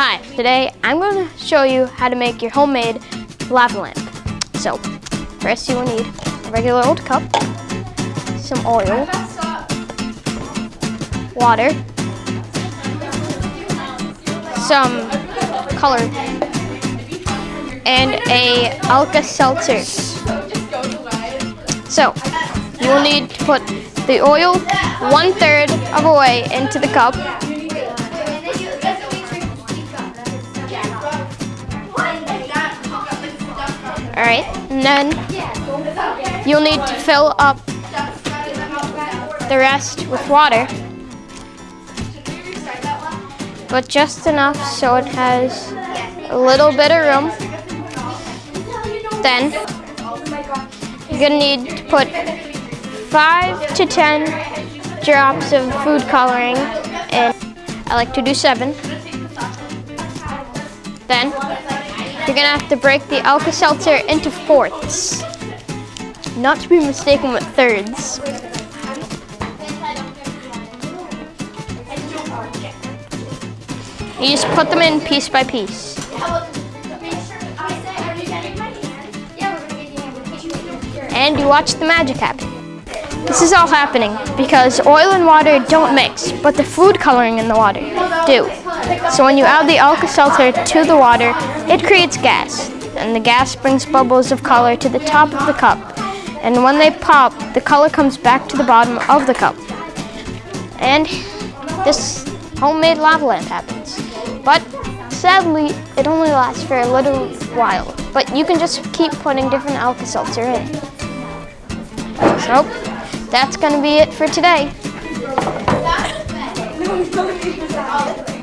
Hi, today I'm going to show you how to make your homemade lava lamp. So, first you will need a regular old cup, some oil, water, some color, and a Alka-Seltzer. So, you will need to put the oil one third of a way into the cup All right, and then you'll need to fill up the rest with water, but just enough so it has a little bit of room. Then you're gonna need to put five to 10 drops of food coloring and I like to do seven. Then you're gonna have to break the Alka-Seltzer into fourths, not to be mistaken with thirds. You just put them in piece by piece. And you watch the magic happen. This is all happening because oil and water don't mix, but the food coloring in the water do. So when you add the Alka-Seltzer to the water, it creates gas, and the gas brings bubbles of color to the top of the cup. And when they pop, the color comes back to the bottom of the cup. And this homemade lava lamp happens. But sadly, it only lasts for a little while. But you can just keep putting different Alka-Seltzer in. So, that's gonna be it for today.